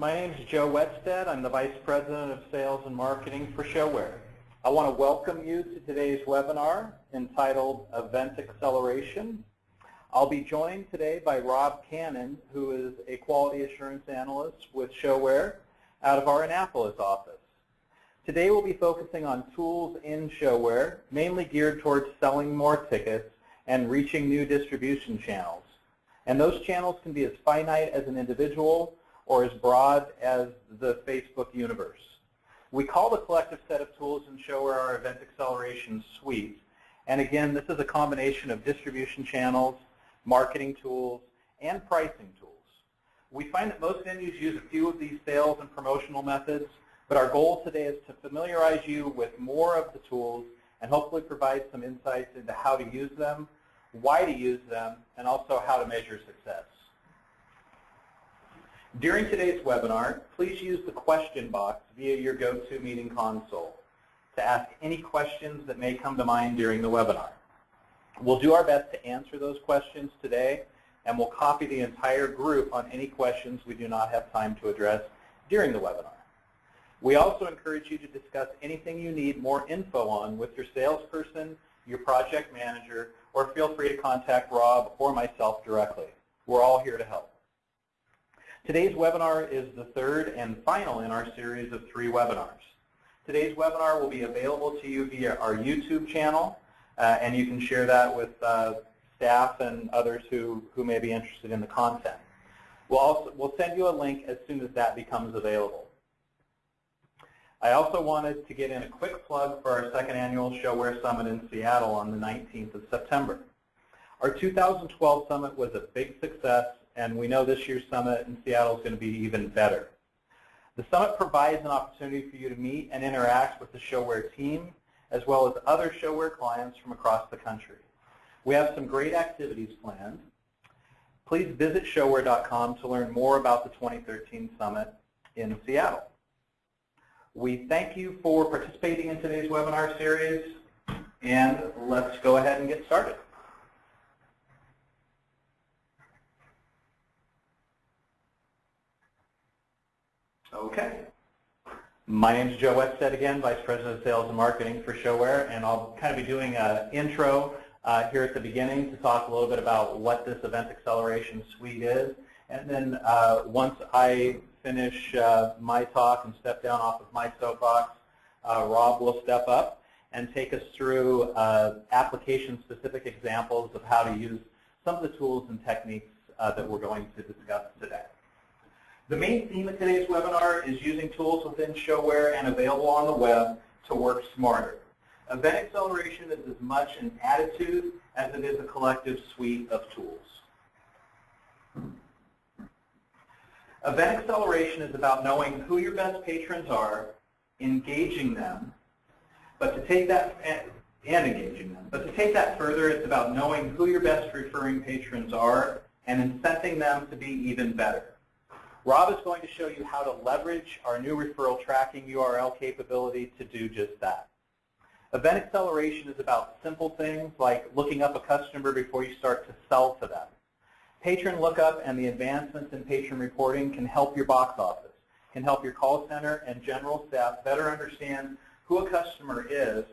My name is Joe Wetstead. I'm the Vice President of Sales and Marketing for ShoWare. I want to welcome you to today's webinar entitled Event Acceleration. I'll be joined today by Rob Cannon, who is a Quality Assurance Analyst with ShoWare out of our Annapolis office. Today we'll be focusing on tools in ShoWare, mainly geared towards selling more tickets and reaching new distribution channels. And those channels can be as finite as an individual or as broad as the Facebook universe. We call the collective set of tools in ShoWare our Event Acceleration Suite. And again, this is a combination of distribution channels, marketing tools, and pricing tools. We find that most venues use a few of these sales and promotional methods, but our goal today is to familiarize you with more of the tools and hopefully provide some insights into how to use them, why to use them, and also how to measure success. During today's webinar, please use the question box via your GoToMeeting console to ask any questions that may come to mind during the webinar. We'll do our best to answer those questions today, and we'll copy the entire group on any questions we do not have time to address during the webinar. We also encourage you to discuss anything you need more info on with your salesperson, your project manager, or feel free to contact Rob or myself directly. We're all here to help. Today's webinar is the third and final in our series of three webinars. Today's webinar will be available to you via our YouTube channel, uh, and you can share that with uh, staff and others who, who may be interested in the content. We'll, also, we'll send you a link as soon as that becomes available. I also wanted to get in a quick plug for our second annual ShoWare Summit in Seattle on the 19th of September. Our 2012 summit was a big success and we know this year's summit in Seattle is going to be even better. The summit provides an opportunity for you to meet and interact with the ShoWare team, as well as other ShoWare clients from across the country. We have some great activities planned. Please visit showare.com to learn more about the 2013 summit in Seattle. We thank you for participating in today's webinar series, and let's go ahead and get started. Okay. My name is Joe Wetstead again, Vice President of Sales and Marketing for ShoWare, and I'll kind of be doing an intro uh, here at the beginning to talk a little bit about what this Event Acceleration Suite is. And then uh, once I finish uh, my talk and step down off of my soapbox, uh, Rob will step up and take us through uh, application-specific examples of how to use some of the tools and techniques uh, that we're going to discuss today. The main theme of today's webinar is using tools within ShoWare and available on the web to work smarter. Event acceleration is as much an attitude as it is a collective suite of tools. Event acceleration is about knowing who your best patrons are, engaging them, but to take that and engaging them. But to take that further, it's about knowing who your best referring patrons are and incenting them to be even better. Rob is going to show you how to leverage our new referral tracking URL capability to do just that. Event acceleration is about simple things like looking up a customer before you start to sell to them. Patron lookup and the advancements in patron reporting can help your box office, can help your call center and general staff better understand who a customer is,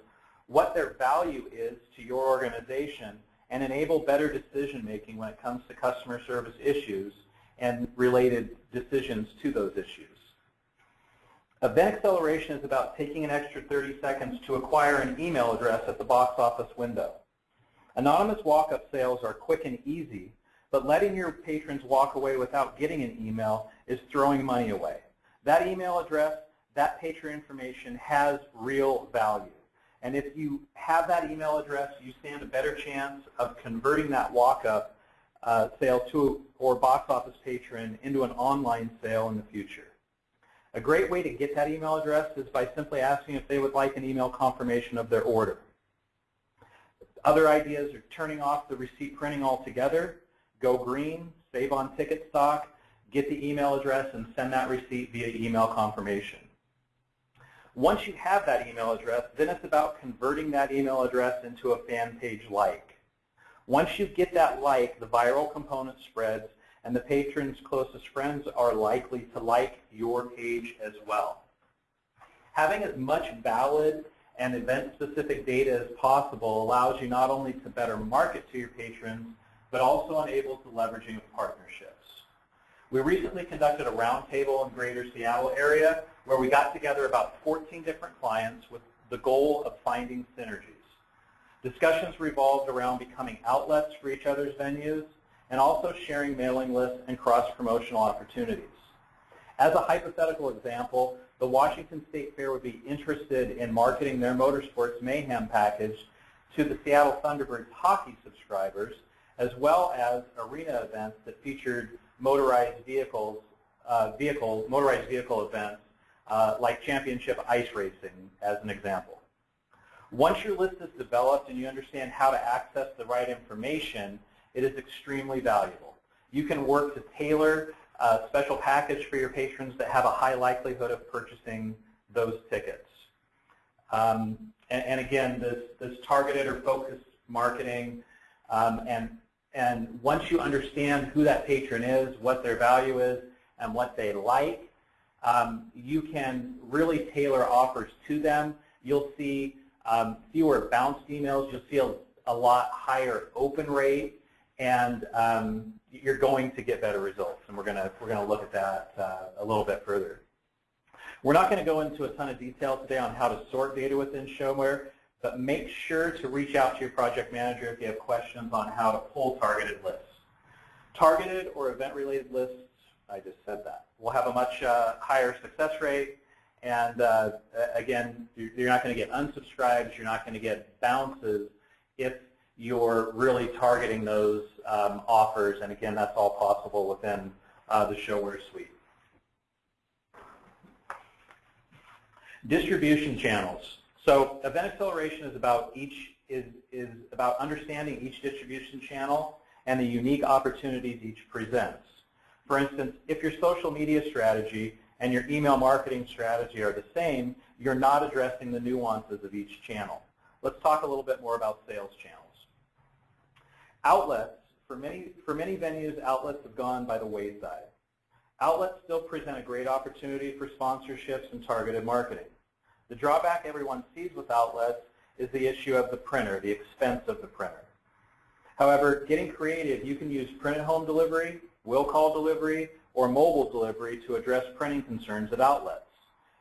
what their value is to your organization, and enable better decision making when it comes to customer service issues and related decisions to those issues. Event acceleration is about taking an extra 30 seconds to acquire an email address at the box office window. Anonymous walk-up sales are quick and easy, but letting your patrons walk away without getting an email is throwing money away. That email address, that patron information has real value. And if you have that email address, you stand a better chance of converting that walk-up uh, sale to or box office patron into an online sale in the future. A great way to get that email address is by simply asking if they would like an email confirmation of their order. Other ideas are turning off the receipt printing altogether, go green, save on ticket stock, get the email address, and send that receipt via email confirmation. Once you have that email address, then it's about converting that email address into a fan page like. Once you get that like, the viral component spreads, and the patron's closest friends are likely to like your page as well. Having as much valid and event-specific data as possible allows you not only to better market to your patrons, but also enables the leveraging of partnerships. We recently conducted a roundtable in greater Seattle area where we got together about 14 different clients with the goal of finding synergies. Discussions revolved around becoming outlets for each other's venues and also sharing mailing lists and cross-promotional opportunities. As a hypothetical example, the Washington State Fair would be interested in marketing their Motorsports Mayhem package to the Seattle Thunderbirds hockey subscribers, as well as arena events that featured motorized vehicles, uh, vehicle, motorized vehicle events uh, like championship ice racing as an example. Once your list is developed and you understand how to access the right information, it is extremely valuable. You can work to tailor a special package for your patrons that have a high likelihood of purchasing those tickets. Um, and, and, again, this, this targeted or focused marketing um, and, and once you understand who that patron is, what their value is, and what they like, um, you can really tailor offers to them. You'll see um, fewer bounced emails. You'll see a, a lot higher open rate, and um, you're going to get better results. And we're going to we're to look at that uh, a little bit further. We're not going to go into a ton of detail today on how to sort data within ShoWare, but make sure to reach out to your project manager if you have questions on how to pull targeted lists. Targeted or event-related lists, I just said that, will have a much uh, higher success rate, and uh, again, you're not going to get unsubscribes, you're not going to get bounces if you're really targeting those um, offers, and again, that's all possible within uh, the ShoWare suite. Distribution channels. So event acceleration is about each is, is about understanding each distribution channel and the unique opportunities each presents. For instance, if your social media strategy and your email marketing strategy are the same, you're not addressing the nuances of each channel. Let's talk a little bit more about sales channels. Outlets, for many, for many venues, outlets have gone by the wayside. Outlets still present a great opportunity for sponsorships and targeted marketing. The drawback everyone sees with outlets is the issue of the printer, the expense of the printer. However, getting creative, you can use print at home delivery, will call delivery, or mobile delivery to address printing concerns at outlets.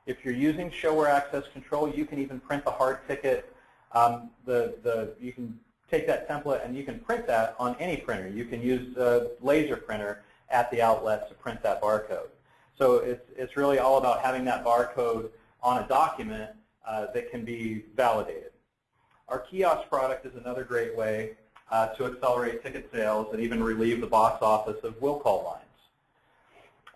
If you're using ShoWare Access Control, you can even print the hard ticket. Um, the, the, you can take that template and you can print that on any printer. You can use a laser printer at the outlet to print that barcode. So it's, it's really all about having that barcode on a document uh, that can be validated. Our kiosk product is another great way uh, to accelerate ticket sales and even relieve the box office of will call lines.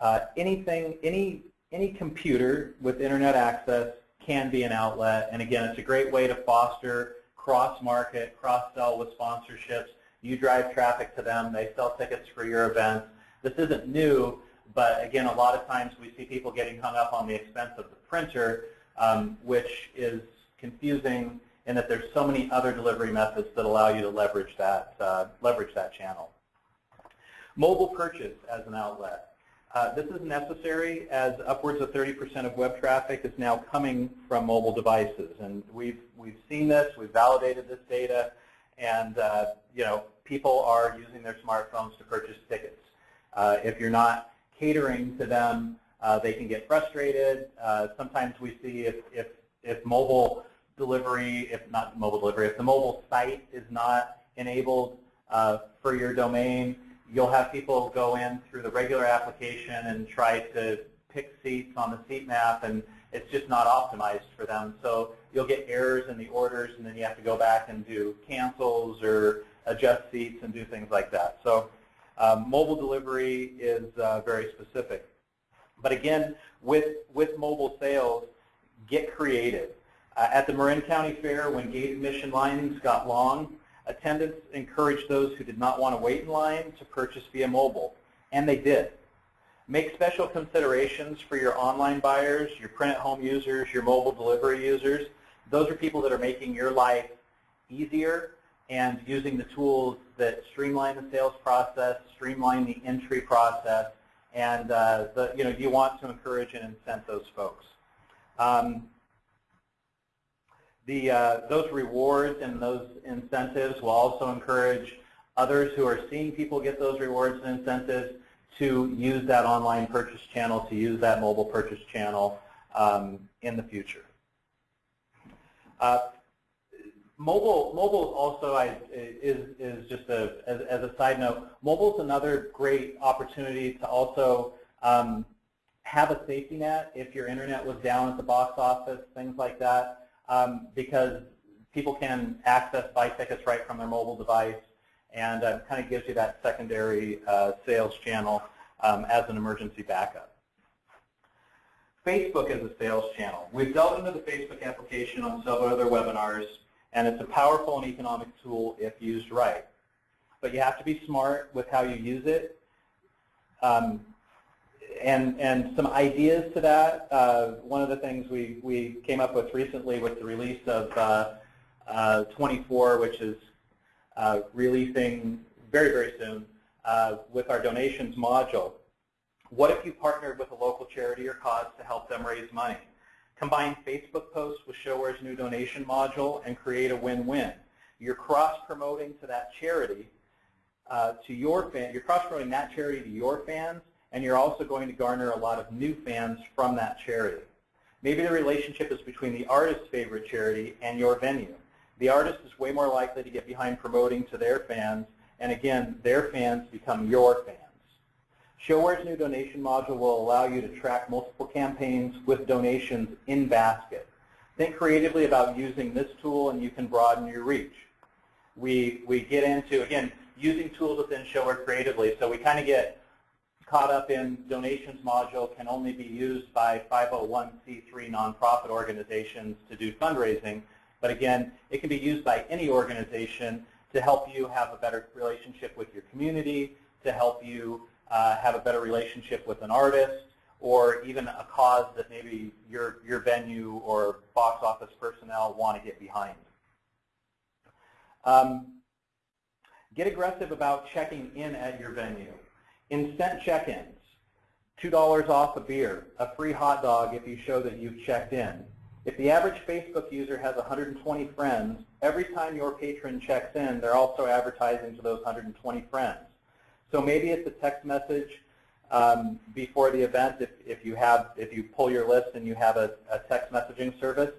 Uh, anything, any, any computer with internet access can be an outlet, and again, it's a great way to foster cross-market, cross-sell with sponsorships. You drive traffic to them, they sell tickets for your events. This isn't new, but again, a lot of times we see people getting hung up on the expense of the printer, um, which is confusing in that there's so many other delivery methods that allow you to leverage that, uh, leverage that channel. Mobile purchase as an outlet. Uh, this is necessary as upwards of 30% of web traffic is now coming from mobile devices. And we've, we've seen this, we've validated this data, and uh, you know, people are using their smartphones to purchase tickets. Uh, if you're not catering to them, uh, they can get frustrated. Uh, sometimes we see if, if, if mobile delivery, if not mobile delivery, if the mobile site is not enabled for your domain, you'll have people go in through the regular application and try to pick seats on the seat map, and it's just not optimized for them. So you'll get errors in the orders, and then you have to go back and do cancels or adjust seats and do things like that. So um, mobile delivery is uh, very specific. But again, with, with mobile sales, get creative. Uh, at the Marin County Fair, when gate admission lines got long, attendants encouraged those who did not want to wait in line to purchase via mobile, and they did. Make special considerations for your online buyers, your print-at-home users, your mobile delivery users. Those are people that are making your life easier and using the tools that streamline the sales process, streamline the entry process, and uh, the, you know, you want to encourage and incent those folks. Um, the, uh, those rewards and those incentives will also encourage others who are seeing people get those rewards and incentives to use that online purchase channel, to use that mobile purchase channel um, in the future. Uh, mobile, mobile also I, is, is just a, as, as a side note, mobile is another great opportunity to also um, have a safety net if your internet was down at the box office, things like that, um, because people can access buy tickets right from their mobile device and uh, kind of gives you that secondary uh, sales channel um, as an emergency backup. Facebook is a sales channel. We've delved into the Facebook application on several other webinars, and it's a powerful and economic tool if used right. But you have to be smart with how you use it. Um, and, and some ideas to that, uh, one of the things we, we came up with recently with the release of uh, uh, 24, which is uh, releasing very, very soon uh, with our donations module. What if you partnered with a local charity or cause to help them raise money? Combine Facebook posts with ShoWare's new donation module and create a win-win. You're cross-promoting to that charity, uh, to your fan, you're cross-promoting that charity to your fans, and you're also going to garner a lot of new fans from that charity. Maybe the relationship is between the artist's favorite charity and your venue. The artist is way more likely to get behind promoting to their fans, and again, their fans become your fans. ShoWare's new donation module will allow you to track multiple campaigns with donations in basket. Think creatively about using this tool and you can broaden your reach. We, we get into, again, using tools within ShoWare creatively. So we kind of get caught up in donations module can only be used by 501c3 nonprofit organizations to do fundraising. But again, it can be used by any organization to help you have a better relationship with your community, to help you uh, have a better relationship with an artist, or even a cause that maybe your, your venue or box office personnel want to get behind. Um, get aggressive about checking in at your venue. Incent check-ins, $2 off a beer, a free hot dog if you show that you've checked in. If the average Facebook user has 120 friends, every time your patron checks in, they're also advertising to those 120 friends. So maybe it's a text message um, before the event if, if you have if you pull your list and you have a, a text messaging service.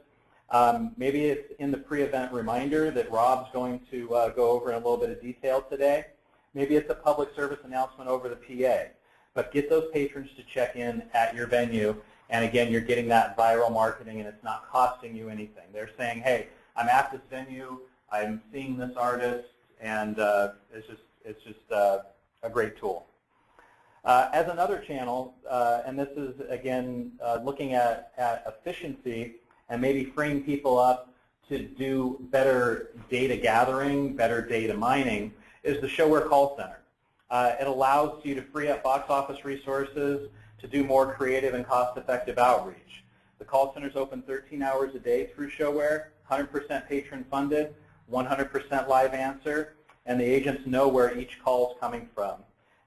Um, maybe it's in the pre-event reminder that Rob's going to uh, go over in a little bit of detail today. Maybe it's a public service announcement over the PA. But get those patrons to check in at your venue. And again, you're getting that viral marketing and it's not costing you anything. They're saying, hey, I'm at this venue, I'm seeing this artist, and uh, it's just, it's just uh, a great tool. Uh, as another channel, uh, and this is, again, uh, looking at, at efficiency and maybe freeing people up to do better data gathering, better data mining, is the ShoWare call center. Uh, it allows you to free up box office resources to do more creative and cost-effective outreach. The call center is open 13 hours a day through ShoWare, 100% patron funded, 100% live answer, and the agents know where each call is coming from.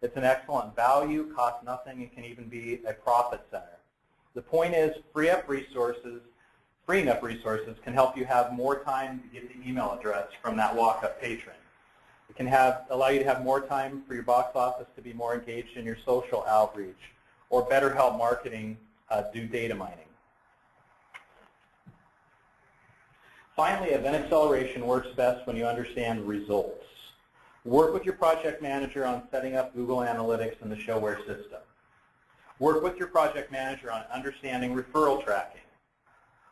It's an excellent value, costs nothing, and can even be a profit center. The point is, free up resources, freeing up resources can help you have more time to get the email address from that walk-up patron. It can have, allow you to have more time for your box office to be more engaged in your social outreach, or better help marketing uh, do data mining. Finally, event acceleration works best when you understand results. Work with your project manager on setting up Google Analytics in the ShoWare system. Work with your project manager on understanding referral tracking.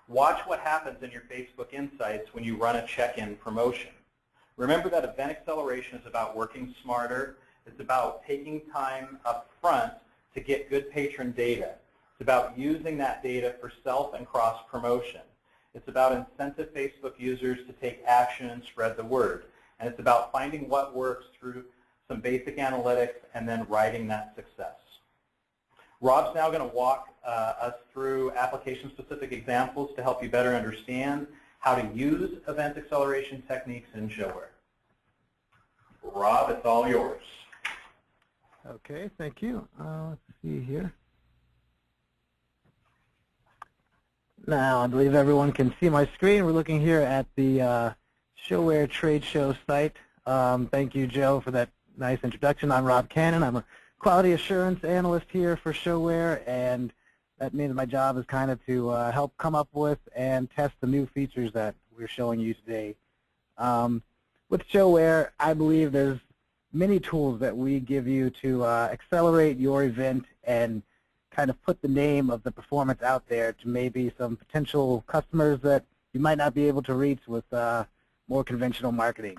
Watch what happens in your Facebook Insights when you run a check-in promotion. Remember that event acceleration is about working smarter. It's about taking time up front to get good patron data. It's about using that data for self and cross-promotion. It's about incentive Facebook users to take action and spread the word. And it's about finding what works through some basic analytics and then writing that success. Rob's now going to walk uh, us through application-specific examples to help you better understand how to use event acceleration techniques in ShoWare. Rob, it's all yours. Okay, thank you. Uh, let's see here. Now, I believe everyone can see my screen. We're looking here at the uh, ShoWare trade show site. Um, thank you, Joe, for that nice introduction. I'm Rob Cannon. I'm a quality assurance analyst here for ShoWare, and that means my job is kind of to uh, help come up with and test the new features that we're showing you today. Um, with ShoWare, I believe there's many tools that we give you to uh, accelerate your event and kind of put the name of the performance out there to maybe some potential customers that you might not be able to reach with uh, more conventional marketing.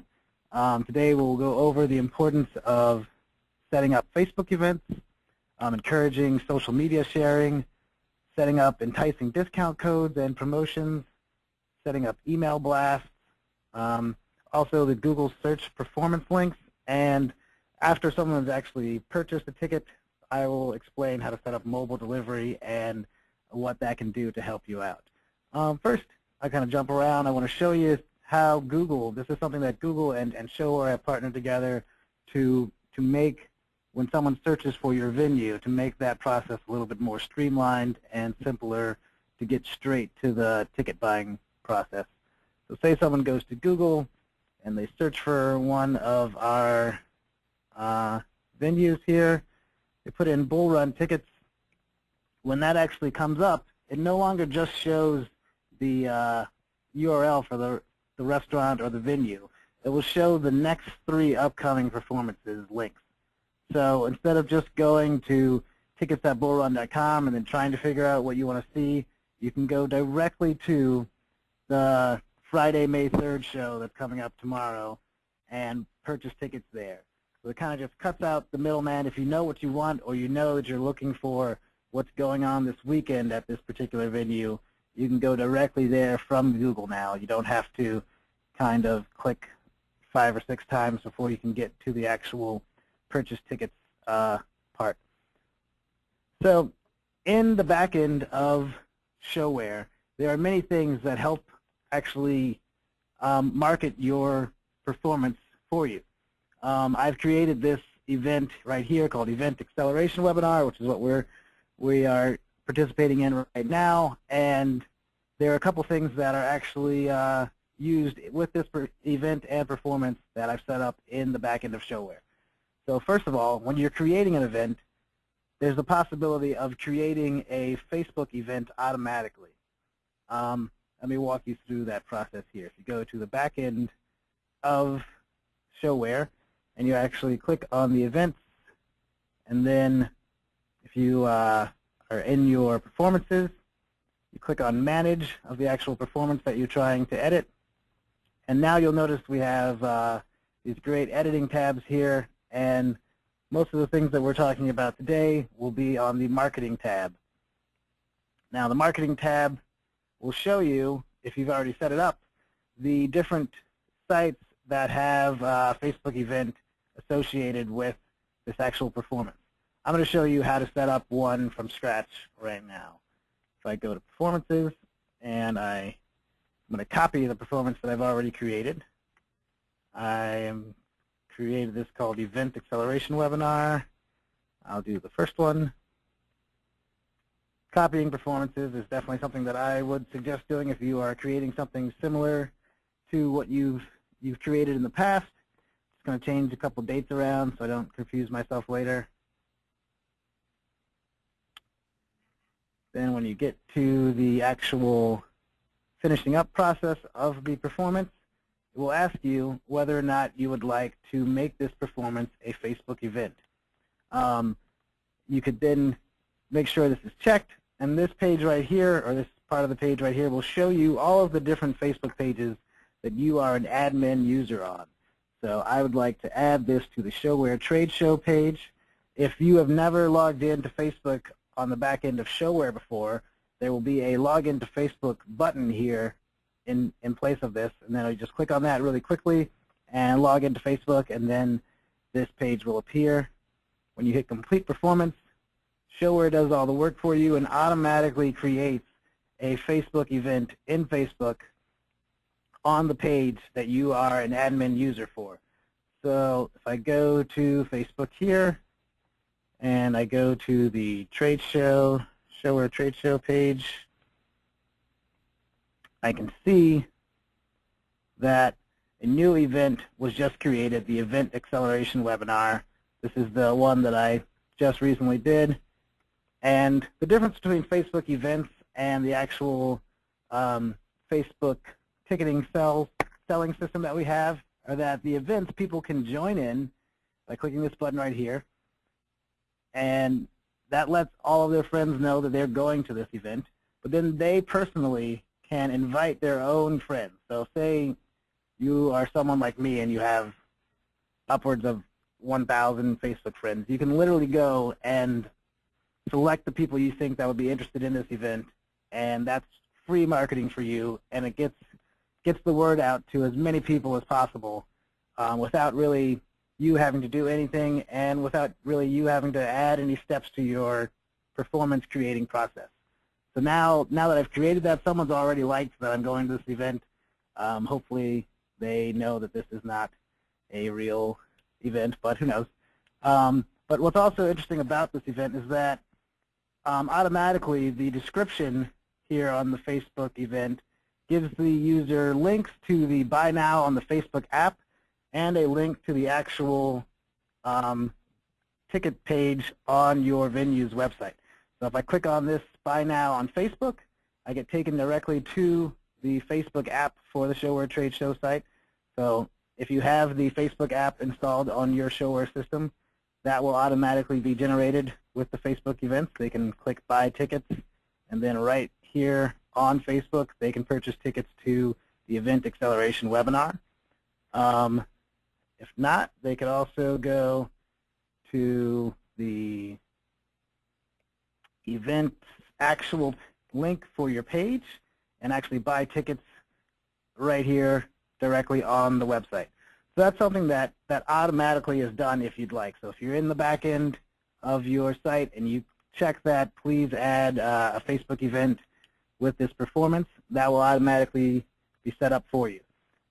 Um, today we'll go over the importance of setting up Facebook events, um, encouraging social media sharing, setting up enticing discount codes and promotions, setting up email blasts, um, also the Google search performance links, and after someone's actually purchased a ticket, I will explain how to set up mobile delivery and what that can do to help you out. Um, first, I kind of jump around. I want to show you how Google, this is something that Google and, and ShoWare have partnered together to, to make, when someone searches for your venue, to make that process a little bit more streamlined and simpler to get straight to the ticket buying process. So say someone goes to Google and they search for one of our uh, venues here. They put in Bull Run tickets. When that actually comes up, it no longer just shows the uh, URL for the, the restaurant or the venue. It will show the next three upcoming performances links. So instead of just going to tickets.bullrun.com and then trying to figure out what you want to see, you can go directly to the Friday, May 3rd show that's coming up tomorrow and purchase tickets there. So it kind of just cuts out the middleman. If you know what you want or you know that you're looking for what's going on this weekend at this particular venue, you can go directly there from Google now. You don't have to kind of click five or six times before you can get to the actual purchase tickets uh, part. So in the back end of ShoWare, there are many things that help actually um, market your performance for you. Um, I've created this event right here called Event Acceleration Webinar, which is what we're we are participating in right now. And there are a couple things that are actually uh, used with this event and performance that I've set up in the back end of ShoWare. So first of all, when you're creating an event, there's the possibility of creating a Facebook event automatically. Um, let me walk you through that process here. If you go to the back end of ShoWare, and you actually click on the events, and then if you uh, are in your performances, you click on Manage of the actual performance that you're trying to edit, and now you'll notice we have uh, these great editing tabs here, and most of the things that we're talking about today will be on the Marketing tab. Now the Marketing tab will show you, if you've already set it up, the different sites that have uh, Facebook event associated with this actual performance. I'm going to show you how to set up one from scratch right now. So I go to Performances, and I, I'm going to copy the performance that I've already created. I am created this called Event Acceleration Webinar. I'll do the first one. Copying performances is definitely something that I would suggest doing if you are creating something similar to what you've you've created in the past Just going to change a couple dates around so I don't confuse myself later. Then when you get to the actual finishing up process of the performance, it will ask you whether or not you would like to make this performance a Facebook event. Um, you could then make sure this is checked, and this page right here, or this part of the page right here, will show you all of the different Facebook pages that you are an admin user on. So I would like to add this to the ShoWare trade show page. If you have never logged into Facebook on the back end of ShoWare before, there will be a login to Facebook button here in, in place of this. And then you just click on that really quickly and log into Facebook, and then this page will appear. When you hit complete performance, ShoWare does all the work for you and automatically creates a Facebook event in Facebook on the page that you are an admin user for. So if I go to Facebook here, and I go to the trade show, show trade show page, I can see that a new event was just created, the Event Acceleration Webinar. This is the one that I just recently did. And the difference between Facebook events and the actual um, Facebook ticketing sell, selling system that we have are that the events people can join in by clicking this button right here. And that lets all of their friends know that they're going to this event. But then they personally can invite their own friends. So say you are someone like me and you have upwards of 1,000 Facebook friends. You can literally go and select the people you think that would be interested in this event, and that's free marketing for you, and it gets gets the word out to as many people as possible um, without really you having to do anything and without really you having to add any steps to your performance creating process. So now, now that I've created that, someone's already liked that I'm going to this event. Um, hopefully they know that this is not a real event, but who knows. Um, but what's also interesting about this event is that um, automatically the description here on the Facebook event gives the user links to the Buy Now on the Facebook app and a link to the actual um, ticket page on your venue's website. So if I click on this Buy Now on Facebook, I get taken directly to the Facebook app for the ShoWare Trade Show site. So if you have the Facebook app installed on your ShoWare system, that will automatically be generated with the Facebook events. They can click Buy Tickets, and then right here on Facebook, they can purchase tickets to the Event Acceleration webinar. Um, if not, they could also go to the event actual link for your page and actually buy tickets right here directly on the website. So that's something that, that automatically is done if you'd like. So if you're in the back end of your site and you check that, please add uh, a Facebook event with this performance. That will automatically be set up for you.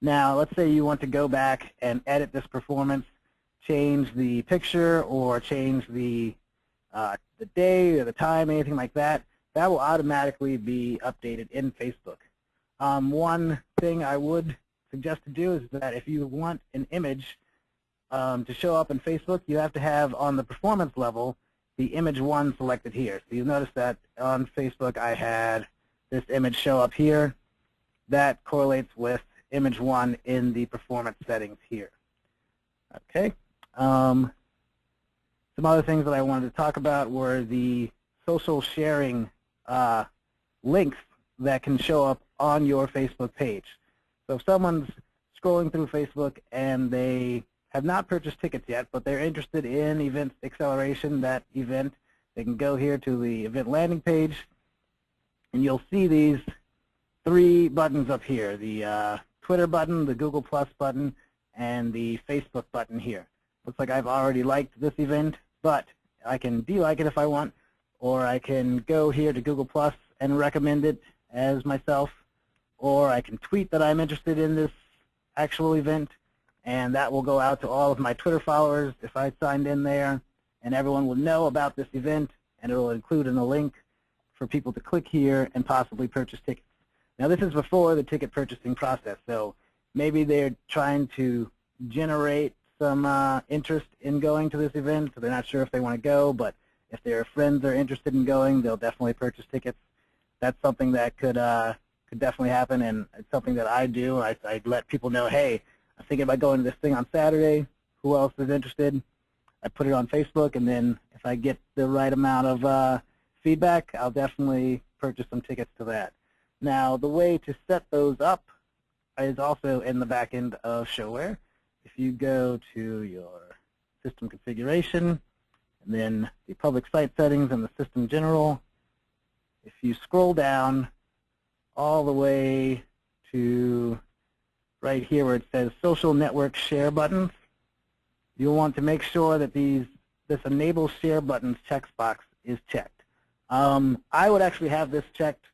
Now, let's say you want to go back and edit this performance, change the picture or change the, uh, the day or the time, anything like that. That will automatically be updated in Facebook. Um, one thing I would suggest to do is that if you want an image um, to show up in Facebook, you have to have on the performance level the image one selected here. So you'll notice that on Facebook I had this image show up here. That correlates with image one in the performance settings here. Okay. Um, some other things that I wanted to talk about were the social sharing uh, links that can show up on your Facebook page. So if someone's scrolling through Facebook and they have not purchased tickets yet, but they're interested in event acceleration, that event, they can go here to the event landing page, and you'll see these three buttons up here, the uh, Twitter button, the Google Plus button, and the Facebook button here. Looks like I've already liked this event, but I can delike it if I want, or I can go here to Google Plus and recommend it as myself, or I can tweet that I'm interested in this actual event, and that will go out to all of my Twitter followers if I signed in there, and everyone will know about this event, and it will include in a link for people to click here and possibly purchase tickets. Now this is before the ticket purchasing process, so maybe they're trying to generate some uh, interest in going to this event, so they're not sure if they want to go, but if their friends are interested in going, they'll definitely purchase tickets. That's something that could uh, could definitely happen, and it's something that I do. I, I let people know, hey, I'm thinking about going to this thing on Saturday. Who else is interested? I put it on Facebook, and then if I get the right amount of uh, feedback, I'll definitely purchase some tickets to that. Now, the way to set those up is also in the back end of ShoWare. If you go to your system configuration, and then the public site settings and the system general, if you scroll down all the way to right here where it says social network share buttons, you'll want to make sure that these this enable share buttons checkbox is checked. Um, I would actually have this checked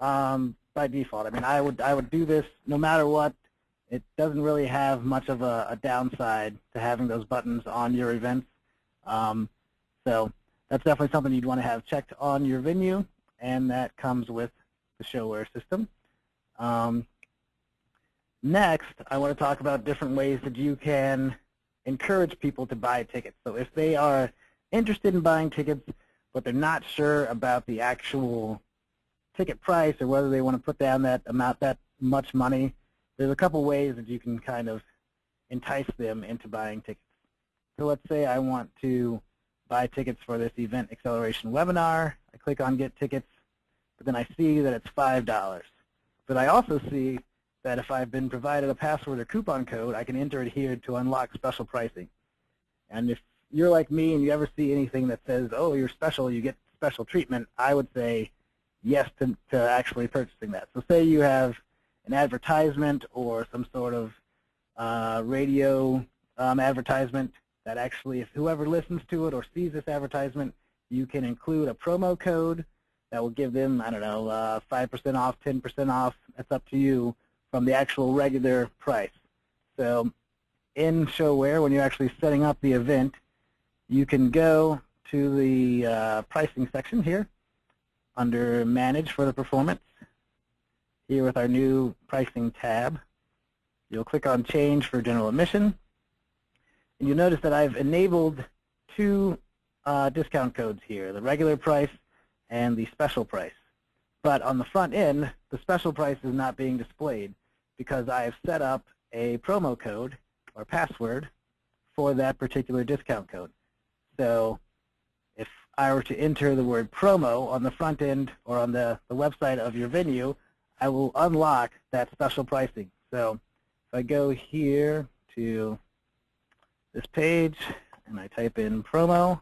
um, by default. I mean, I would I would do this no matter what. It doesn't really have much of a, a downside to having those buttons on your events. Um, so that's definitely something you'd want to have checked on your venue, and that comes with the ShoWare system. Um, next, I want to talk about different ways that you can encourage people to buy tickets. So if they are interested in buying tickets, but they're not sure about the actual ticket price or whether they want to put down that amount, that much money, there's a couple ways that you can kind of entice them into buying tickets. So let's say I want to buy tickets for this event acceleration webinar. I click on get tickets, but then I see that it's $5. But I also see that if I've been provided a password or coupon code, I can enter it here to unlock special pricing. And if you're like me and you ever see anything that says, oh, you're special, you get special treatment, I would say yes to, to actually purchasing that. So say you have an advertisement or some sort of uh, radio um, advertisement that actually, if whoever listens to it or sees this advertisement, you can include a promo code that will give them, I don't know, 5% uh, off, 10% off, that's up to you, from the actual regular price. So in ShoWare, when you're actually setting up the event, you can go to the uh, pricing section here under Manage for the Performance. Here with our new pricing tab, you'll click on Change for General Admission. And you'll notice that I've enabled two uh, discount codes here, the regular price and the special price. But on the front end, the special price is not being displayed because I have set up a promo code or password for that particular discount code. So if I were to enter the word promo on the front end or on the, the website of your venue, I will unlock that special pricing. So if I go here to this page and I type in promo,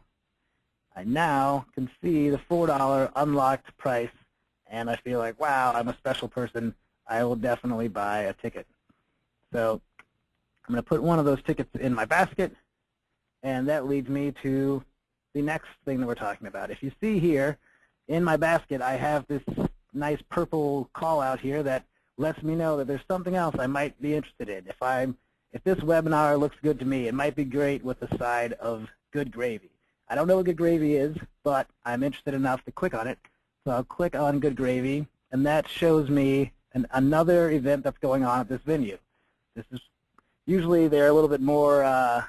I now can see the $4 unlocked price and I feel like, wow, I'm a special person. I will definitely buy a ticket. So I'm going to put one of those tickets in my basket and that leads me to the next thing that we're talking about. If you see here, in my basket, I have this nice purple call out here that lets me know that there's something else I might be interested in. If I'm if this webinar looks good to me, it might be great with the side of good gravy. I don't know what good gravy is, but I'm interested enough to click on it. So I'll click on good gravy, and that shows me an, another event that's going on at this venue. This is usually they're a little bit more uh,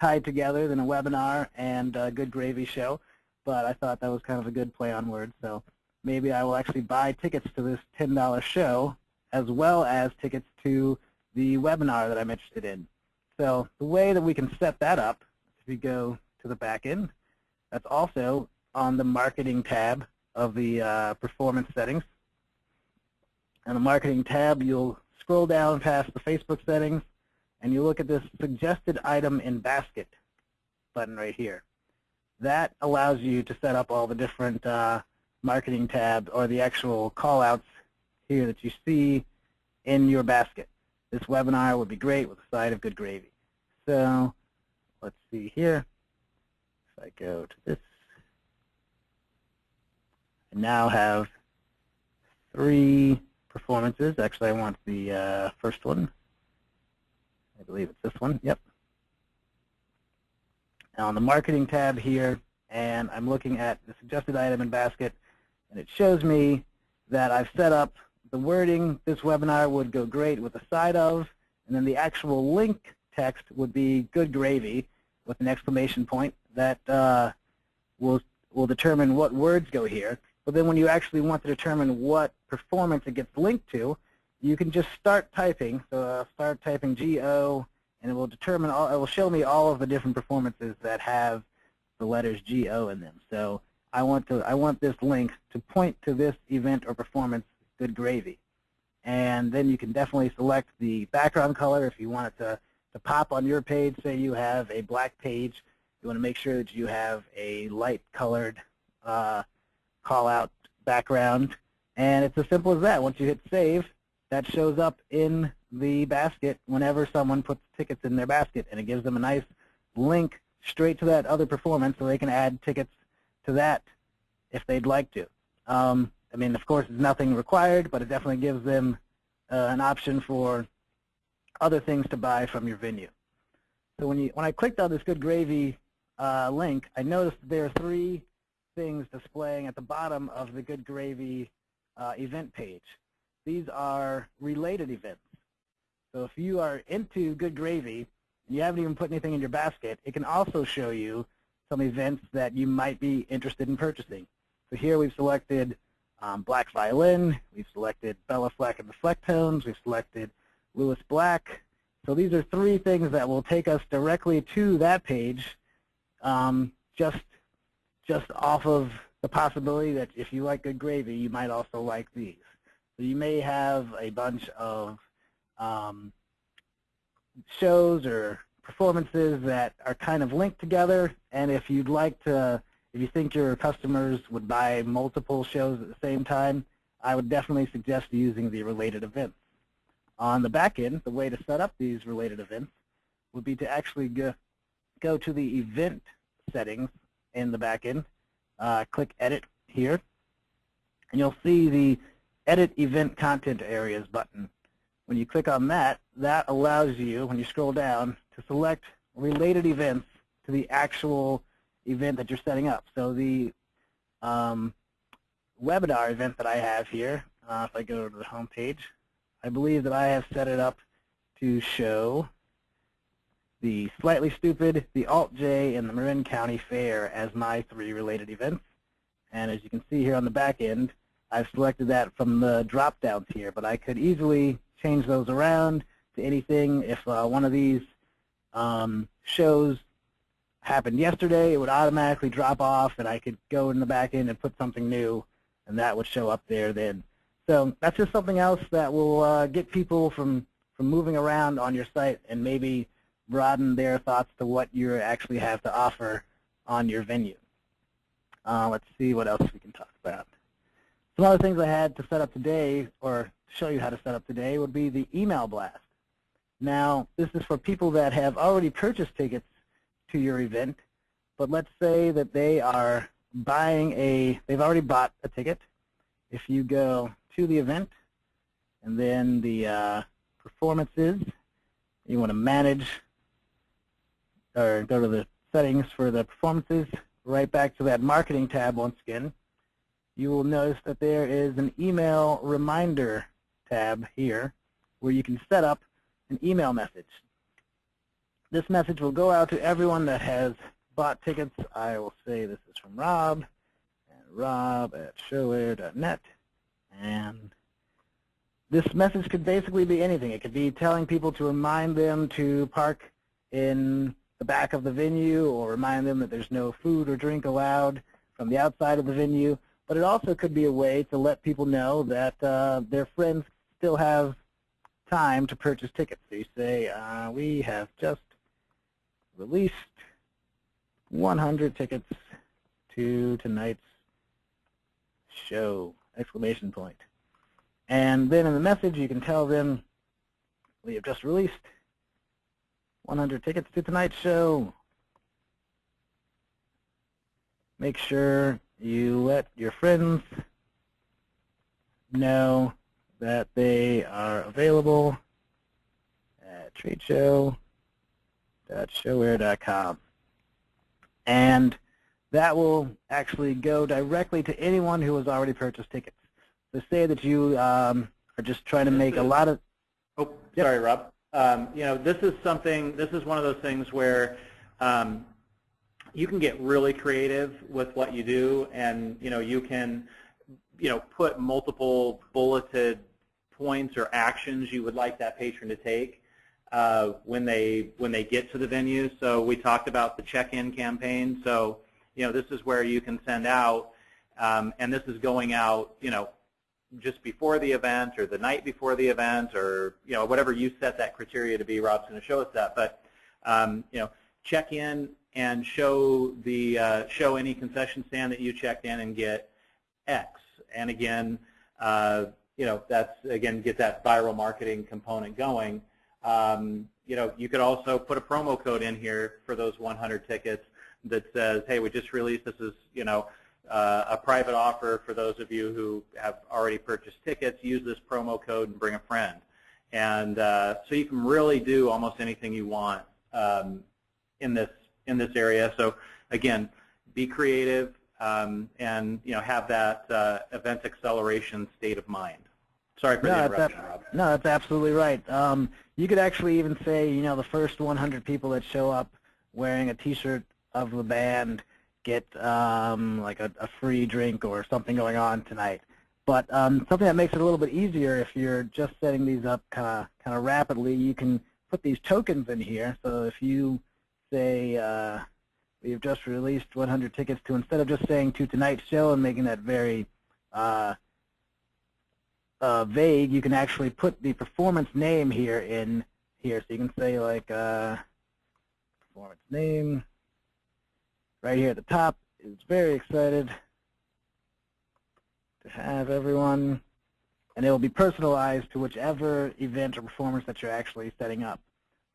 tied together than a webinar and a good gravy show, but I thought that was kind of a good play on words. So maybe I will actually buy tickets to this $10 show as well as tickets to the webinar that I'm interested in. So the way that we can set that up, if we go to the back end, that's also on the marketing tab of the uh, performance settings. On the marketing tab, you'll scroll down past the Facebook settings, and you look at this suggested item in basket button right here. That allows you to set up all the different uh, marketing tabs or the actual callouts here that you see in your basket. This webinar would be great with a side of good gravy. So let's see here. If I go to this, I now have three performances. Actually, I want the uh, first one. I believe it's this one. Yep. Now on the marketing tab here, and I'm looking at the suggested item in basket, and it shows me that I've set up the wording. This webinar would go great with the side of, and then the actual link text would be good gravy with an exclamation point that uh, will will determine what words go here. But then when you actually want to determine what performance it gets linked to, you can just start typing. So I'll start typing GO, and it will determine all, it will show me all of the different performances that have the letters GO in them. So I want to I want this link to point to this event or performance, good gravy. And then you can definitely select the background color if you want it to, to pop on your page. Say you have a black page, you want to make sure that you have a light colored uh, call out background. And it's as simple as that. Once you hit save, that shows up in the basket whenever someone puts tickets in their basket, and it gives them a nice link straight to that other performance so they can add tickets to that if they'd like to. Um, I mean, of course, it's nothing required, but it definitely gives them uh, an option for other things to buy from your venue. So when you when I clicked on this Good Gravy uh, link, I noticed there are three things displaying at the bottom of the Good Gravy uh, event page. These are related events. So if you are into Good Gravy and you haven't even put anything in your basket, it can also show you some events that you might be interested in purchasing. So here we've selected um, Black Violin, we've selected Béla Fleck and the Flecktones, we've selected Lewis Black. So these are three things that will take us directly to that page um, just, just off of the possibility that if you like good gravy, you might also like these. So you may have a bunch of um, shows or performances that are kind of linked together, and if you'd like to, if you think your customers would buy multiple shows at the same time, I would definitely suggest using the related events. On the back end, the way to set up these related events would be to actually go, go to the event settings in the back end, uh, click Edit here, and you'll see the Edit Event Content Areas button. When you click on that, that allows you, when you scroll down, to select related events to the actual event that you're setting up. So the um, webinar event that I have here, uh, if I go to the home page, I believe that I have set it up to show the Slightly Stoopid, the Alt-J, and the Marin County Fair as my three related events. And as you can see here on the back end, I've selected that from the drop-downs here, but I could easily change those around to anything. If uh, one of these um, shows happened yesterday, it would automatically drop off, and I could go in the back end and put something new, and that would show up there then. So that's just something else that will uh, get people from, from moving around on your site and maybe broaden their thoughts to what you actually have to offer on your venue. Uh, let's see what else we can talk about. Some other things I had to set up today, or show you how to set up today, would be the email blast. Now, this is for people that have already purchased tickets to your event, but let's say that they are buying a, they've already bought a ticket. If you go to the event and then the uh, performances, you want to manage or go to the settings for the performances, right back to that marketing tab once again, you will notice that there is an email reminder tab here where you can set up an email message. This message will go out to everyone that has bought tickets. I will say this is from Rob, and rob at showare.net. And this message could basically be anything. It could be telling people to remind them to park in the back of the venue or remind them that there's no food or drink allowed from the outside of the venue. But it also could be a way to let people know that uh, their friends still have time to purchase tickets. So you say, uh, we have just released 100 tickets to tonight's show, exclamation point. And then in the message, you can tell them we have just released 100 tickets to tonight's show. Make sure you let your friends know that they are available at tradeshow.showare.com. And that will actually go directly to anyone who has already purchased tickets. So say that you um, are just trying to make a lot of... Oh, yep. sorry, Rob. Um, you know, this is something, this is one of those things where um, you can get really creative with what you do and, you know, you can, you know, put multiple bulleted points or actions you would like that patron to take uh, when they when they get to the venue. So we talked about the check-in campaign. So, you know, this is where you can send out, um, and this is going out, you know, just before the event or the night before the event or you know whatever you set that criteria to be. Rob's going to show us that, but um, you know check in and show the uh, show any concession stand that you checked in and get X. And again, uh, you know that's again get that viral marketing component going. Um, you know you could also put a promo code in here for those 100 tickets that says, hey, we just released this is you know uh, a private offer for those of you who have already purchased tickets. Use this promo code and bring a friend. And uh, so you can really do almost anything you want um, in this in this area. So again, be creative um, and you know have that uh, event acceleration state of mind. Sorry for no, the interruption, that's, Rob. No, that's absolutely right. Um, you could actually even say, you know, the first 100 people that show up wearing a T-shirt of the band get um, like a, a, free drink or something going on tonight. But um, something that makes it a little bit easier if you're just setting these up kind of kind of rapidly, you can put these tokens in here. So if you say uh, we've just released 100 tickets to instead of just saying to tonight's show and making that very uh, uh, vague, you can actually put the performance name here in here. So you can say like uh, performance name right here at the top. Is very excited to have everyone, and it will be personalized to whichever event or performance that you're actually setting up.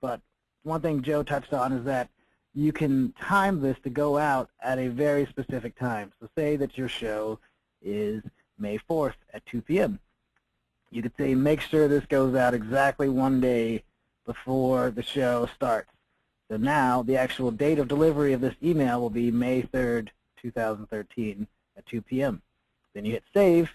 But one thing Joe touched on is that you can time this to go out at a very specific time. So say that your show is May 4th at 2 p.m. You could say make sure this goes out exactly one day before the show starts. So now the actual date of delivery of this email will be May 3rd, 2013 at 2 p.m. Then you hit save,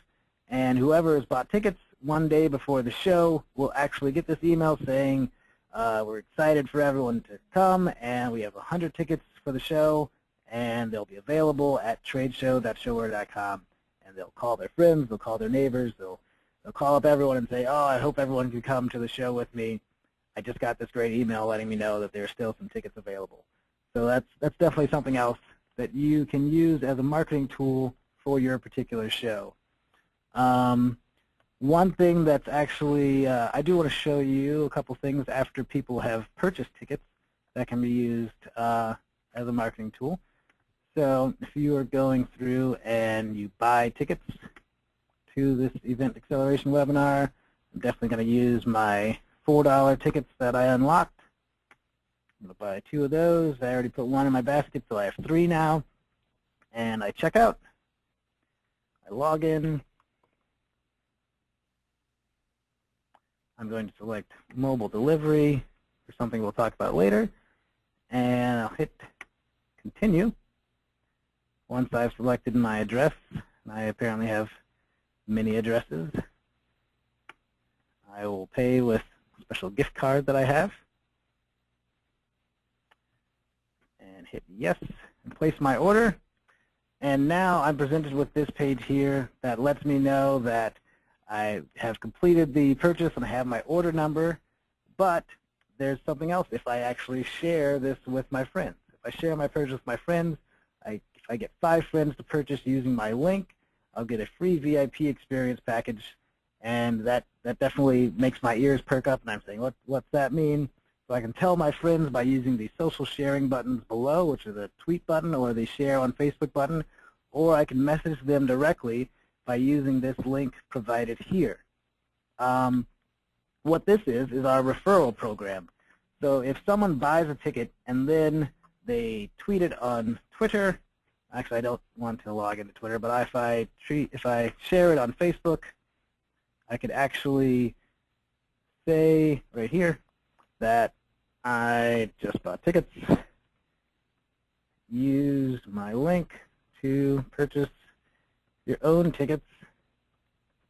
and whoever has bought tickets one day before the show will actually get this email saying, uh, we're excited for everyone to come, and we have 100 tickets for the show, and they'll be available at tradeshow.showare.com. And they'll call their friends, they'll call their neighbors, they'll, they'll call up everyone and say, oh, I hope everyone can come to the show with me. I just got this great email letting me know that there's still some tickets available. So that's, that's definitely something else that you can use as a marketing tool for your particular show. Um, one thing that's actually, uh, I do want to show you a couple things after people have purchased tickets that can be used uh, as a marketing tool. So if you are going through and you buy tickets to this event acceleration webinar, I'm definitely going to use my $4 tickets that I unlocked. I'm going to buy two of those. I already put one in my basket, so I have three now. And I check out. I log in. I'm going to select mobile delivery for something we'll talk about later. And I'll hit continue. Once I've selected my address, and I apparently have many addresses, I will pay with a special gift card that I have. And hit yes and place my order. And now I'm presented with this page here that lets me know that I have completed the purchase and I have my order number, but there's something else if I actually share this with my friends. If I share my purchase with my friends, I, if I get five friends to purchase using my link, I'll get a free VIP experience package and that, that definitely makes my ears perk up, and I'm saying, what, what's that mean? So I can tell my friends by using the social sharing buttons below, which are the tweet button or the share on Facebook button, or I can message them directly by using this link provided here. Um, what this is is our referral program. So if someone buys a ticket and then they tweet it on Twitter, actually I don't want to log into Twitter, but if I treat, if I share it on Facebook, I could actually say right here that I just bought tickets, use my link to purchase your own tickets,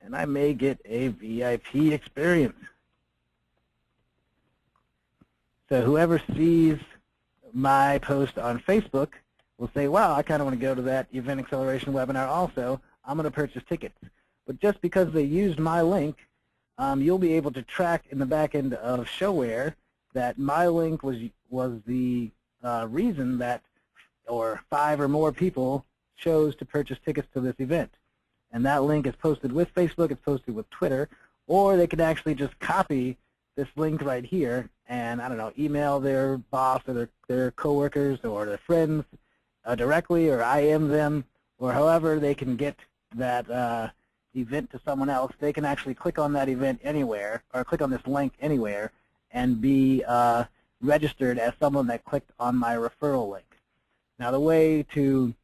and I may get a VIP experience. So whoever sees my post on Facebook will say, wow, I kind of want to go to that Event Acceleration webinar also. I'm going to purchase tickets. But just because they used my link, um, you'll be able to track in the back end of ShoWare that my link was was the uh, reason that, or five or more people chose to purchase tickets to this event. And that link is posted with Facebook, it's posted with Twitter, or they can actually just copy this link right here and, I don't know, email their boss or their, their coworkers or their friends uh, directly or IM them or however they can get that uh, event to someone else, they can actually click on that event anywhere, or click on this link anywhere, and be uh, registered as someone that clicked on my referral link. Now the way to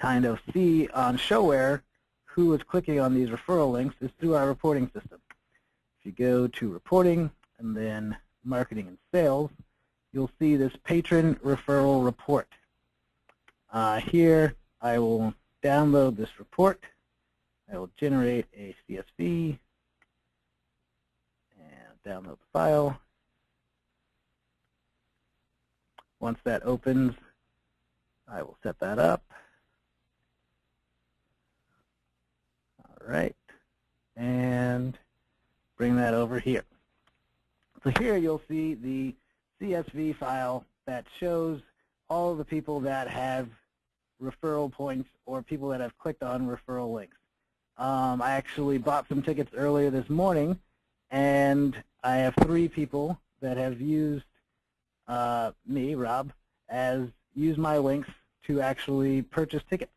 kind of see on ShoWare who is clicking on these referral links is through our reporting system. if you go to reporting and then marketing and sales, you'll see this patron referral report. Uh, here, I will download this report. I will generate a CSV and download the file. Once that opens, I will set that up. Right, and bring that over here. So here you'll see the CSV file that shows all the people that have referral points or people that have clicked on referral links. Um, I actually bought some tickets earlier this morning, and I have three people that have used uh, me, Rob, as use my links to actually purchase tickets.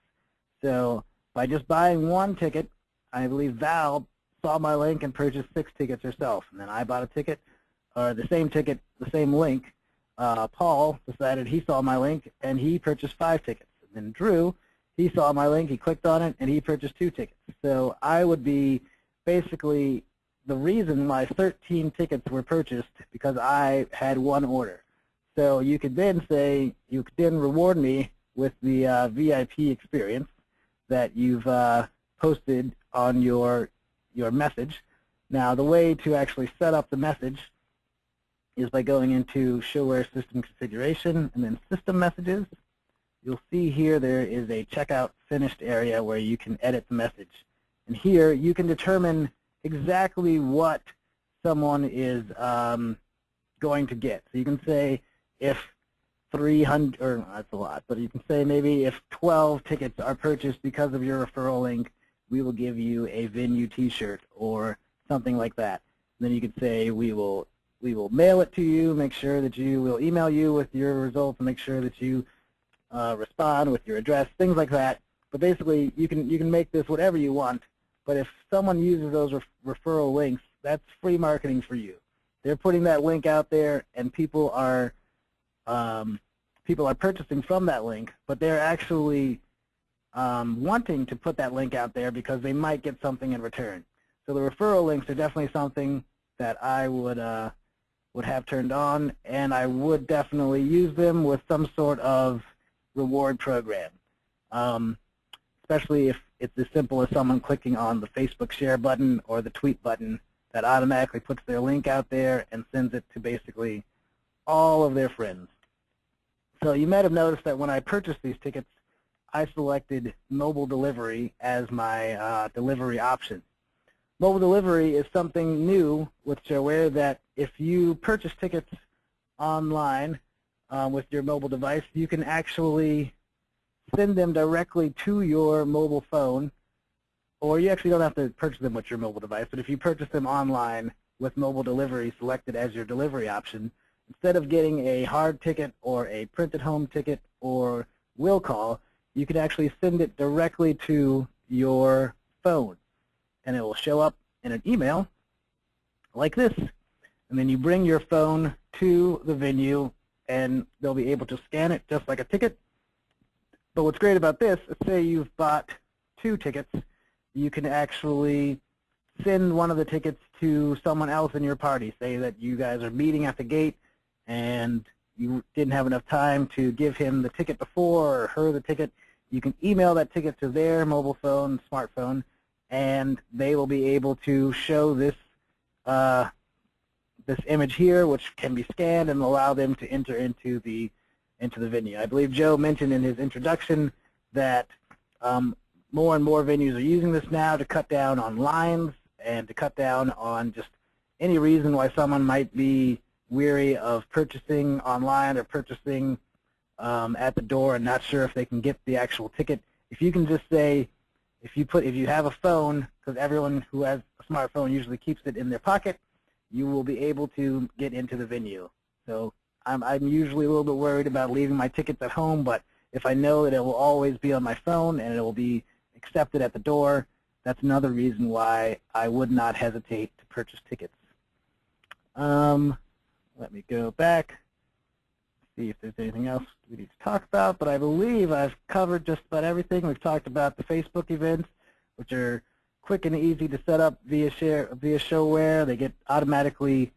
So by just buying one ticket, I believe Val saw my link and purchased six tickets herself. And then I bought a ticket, or the same ticket, the same link. Uh, Paul decided he saw my link and he purchased five tickets. And then Drew, he saw my link, he clicked on it, and he purchased two tickets. So I would be basically the reason my 13 tickets were purchased because I had one order. So you could then say, you could then reward me with the uh, VIP experience that you've uh, posted on your your message. Now, the way to actually set up the message is by going into ShoWare System Configuration and then System Messages. You'll see here there is a Checkout Finished area where you can edit the message. And here you can determine exactly what someone is um, going to get. So you can say if 300, or that's a lot, but you can say maybe if 12 tickets are purchased because of your referral link, we will give you a venue t-shirt or something like that. And then you could say we will we will mail it to you, make sure that you will email you with your results, and make sure that you uh, respond with your address, things like that. But basically, you can you can make this whatever you want. But if someone uses those ref referral links, that's free marketing for you. They're putting that link out there, and people are um, people are purchasing from that link, but they're actually um, wanting to put that link out there because they might get something in return. So the referral links are definitely something that I would uh, would have turned on, and I would definitely use them with some sort of reward program, um, especially if it's as simple as someone clicking on the Facebook share button or the tweet button that automatically puts their link out there and sends it to basically all of their friends. So you might have noticed that when I purchased these tickets, I selected mobile delivery as my uh, delivery option. Mobile delivery is something new with ShoWare that if you purchase tickets online uh, with your mobile device, you can actually send them directly to your mobile phone, or you actually don't have to purchase them with your mobile device, but if you purchase them online with mobile delivery selected as your delivery option, instead of getting a hard ticket or a printed home ticket or will call, you can actually send it directly to your phone. And it will show up in an email like this. And then you bring your phone to the venue and they'll be able to scan it just like a ticket. But what's great about this, is say you've bought two tickets, you can actually send one of the tickets to someone else in your party. Say that you guys are meeting at the gate and you didn't have enough time to give him the ticket before or her the ticket, you can email that ticket to their mobile phone, smartphone, and they will be able to show this uh, this image here, which can be scanned and allow them to enter into the into the venue. I believe Joe mentioned in his introduction that um, more and more venues are using this now to cut down on lines and to cut down on just any reason why someone might be weary of purchasing online or purchasing um, at the door and not sure if they can get the actual ticket, if you can just say, if you put, if you have a phone, because everyone who has a smartphone usually keeps it in their pocket, you will be able to get into the venue. So I'm, I'm usually a little bit worried about leaving my tickets at home, but if I know that it will always be on my phone and it will be accepted at the door, that's another reason why I would not hesitate to purchase tickets. Um, let me go back, see if there's anything else we need to talk about, but I believe I've covered just about everything. We've talked about the Facebook events, which are quick and easy to set up via share via ShoWare. They get automatically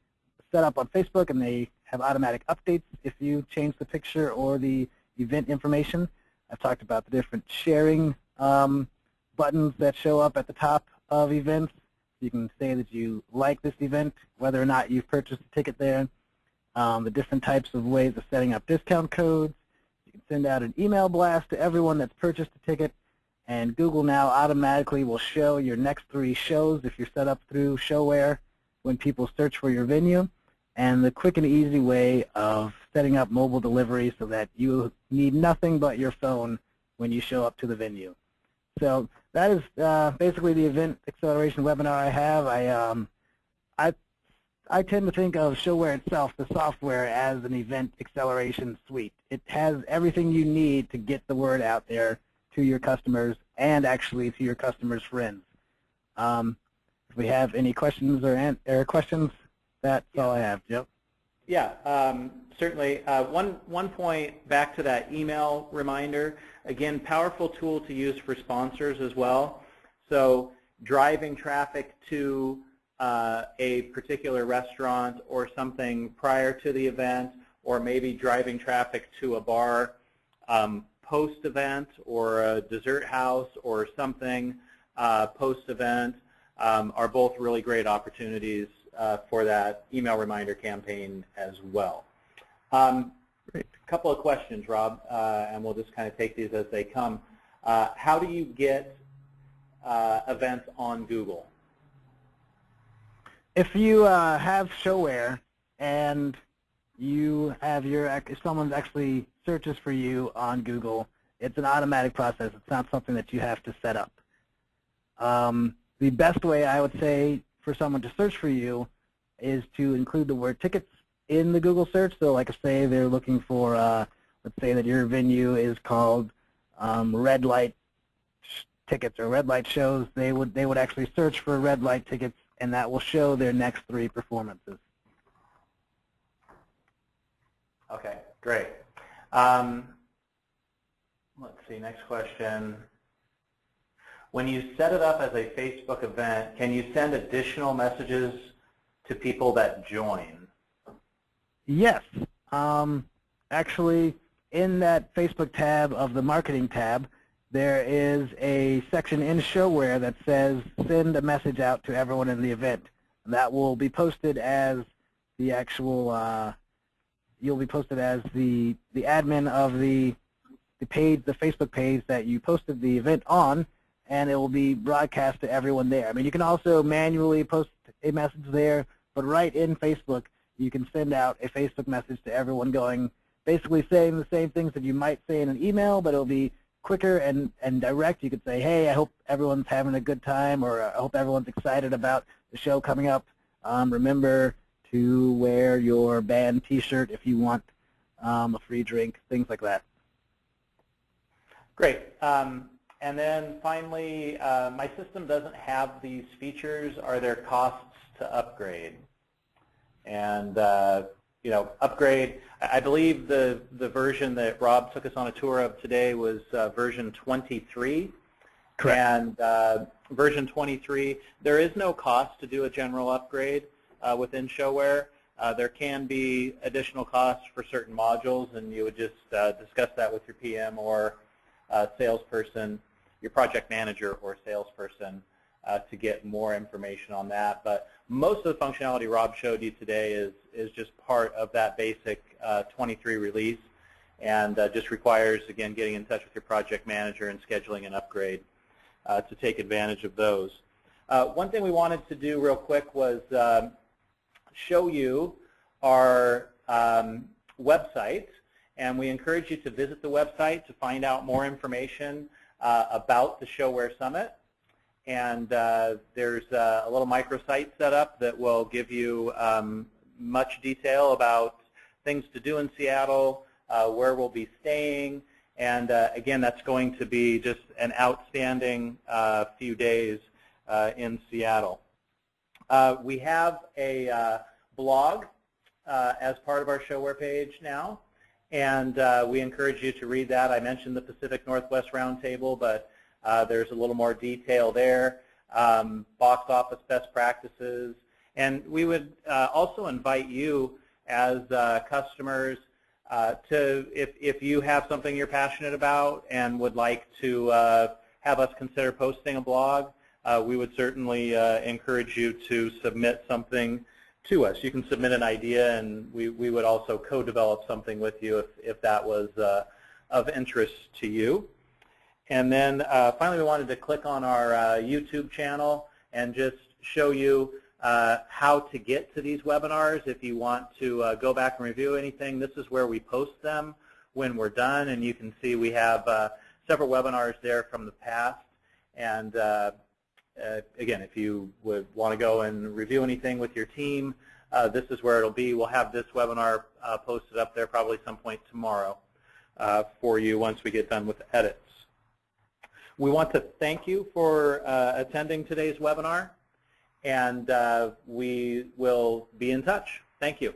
set up on Facebook, and they have automatic updates if you change the picture or the event information. I've talked about the different sharing um, buttons that show up at the top of events. You can say that you like this event, whether or not you've purchased a ticket there. Um, the different types of ways of setting up discount codes. You can send out an email blast to everyone that's purchased a ticket and Google now automatically will show your next three shows if you're set up through ShoWare when people search for your venue, and the quick and easy way of setting up mobile delivery so that you need nothing but your phone when you show up to the venue. So that is uh, basically the event acceleration webinar I have. I, um, I, I tend to think of ShoWare itself, the software, as an event acceleration suite. It has everything you need to get the word out there to your customers and actually to your customers' friends. Um, if we have any questions or, or questions, that's yeah. all I have. Yep. Yeah, um, certainly. Uh, one, one point back to that email reminder, again, powerful tool to use for sponsors as well. So driving traffic to uh, a particular restaurant or something prior to the event, or maybe driving traffic to a bar um, post-event or a dessert house or something uh, post-event um, are both really great opportunities uh, for that email reminder campaign as well. Um, a couple of questions, Rob, uh, and we'll just kind of take these as they come. Uh, how do you get uh, events on Google? If you uh, have ShoWare and you have your, if someone's actually searches for you on Google, it's an automatic process. It's not something that you have to set up. Um, the best way I would say for someone to search for you is to include the word tickets in the Google search. So like I say they're looking for, uh, let's say that your venue is called um, red light tickets or red light shows, they would, they would actually search for red light tickets and that will show their next three performances. Okay, great. Um, let's see, next question. When you set it up as a Facebook event, can you send additional messages to people that join? Yes. Um, actually, in that Facebook tab of the Marketing tab, there is a section in ShoWare that says send a message out to everyone in the event. That will be posted as the actual uh, you'll be posted as the, the admin of the, the page, the Facebook page that you posted the event on, and it will be broadcast to everyone there. I mean, you can also manually post a message there, but right in Facebook, you can send out a Facebook message to everyone going, basically saying the same things that you might say in an email, but it'll be quicker and, and direct. You could say, hey, I hope everyone's having a good time, or I hope everyone's excited about the show coming up. Um, remember, to wear your band T-shirt if you want um, a free drink, things like that. Great. Um, and then finally, uh, my system doesn't have these features. Are there costs to upgrade? And uh, you know, upgrade. I believe the the version that Rob took us on a tour of today was uh, version 23. Correct. And uh, version 23, there is no cost to do a general upgrade uh, within ShoWare. Uh, there can be additional costs for certain modules, and you would just uh, discuss that with your PM or uh, salesperson, your project manager or salesperson uh, to get more information on that. But most of the functionality Rob showed you today is, is just part of that basic uh, 23 release and just requires, again, getting in touch with your project manager and scheduling an upgrade to take advantage of those. one thing we wanted to do real quick was um, show you our um, website, and we encourage you to visit the website to find out more information uh, about the ShoWare Summit. And uh, there's a little microsite set up that will give you um, much detail about things to do in Seattle, uh, where we'll be staying, and uh, again, that's going to be just an outstanding uh, few days uh, in Seattle. Uh, we have a uh, blog uh, as part of our ShoWare page now, and uh, we encourage you to read that. I mentioned the Pacific Northwest Roundtable, but uh, there's a little more detail there. um, box office best practices, and we would uh, also invite you as uh, customers uh, to, if, if you have something you're passionate about and would like to uh, have us consider posting a blog, we would certainly encourage you to submit something to us. You can submit an idea and we, we would also co-develop something with you if, if that was of interest to you. And then uh, finally we wanted to click on our uh, YouTube channel and just show you uh, how to get to these webinars. If you want to uh, go back and review anything, this is where we post them when we're done. And you can see we have uh, several webinars there from the past. And uh, again, if you would want to go and review anything with your team, this is where it'll be. We'll have this webinar posted up there probably some point tomorrow for you once we get done with edits. We want to thank you for uh, attending today's webinar, and uh, we will be in touch. Thank you.